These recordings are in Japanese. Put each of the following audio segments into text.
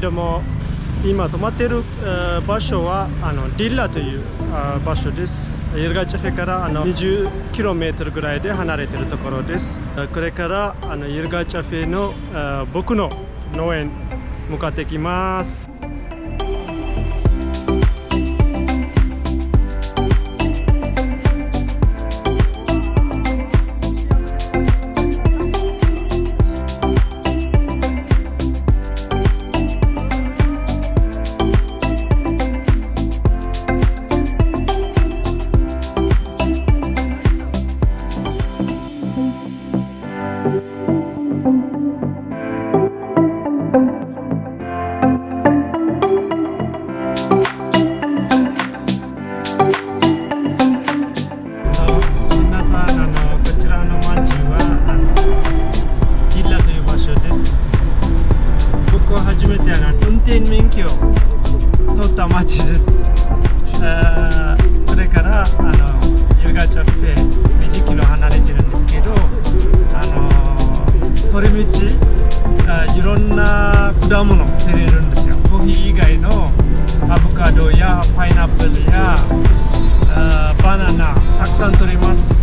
ども今泊まっている場所はあのディッラという場所です。イルガチェフェからあの 20km ぐらいで離れているところです。これからあのイルガチェフェの僕の農園向かってきます。町です、えこれからあの夕方って20キロ離れてるんですけどあの通り道いろんな果物取れるんですよ。コーヒー以外の avocado ya pineapple ya uh, banana taksan turimasu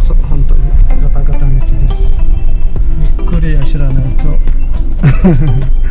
あバナナたくさん取れます道は本当に。ガタガタ道です。ゆっくりは知らないと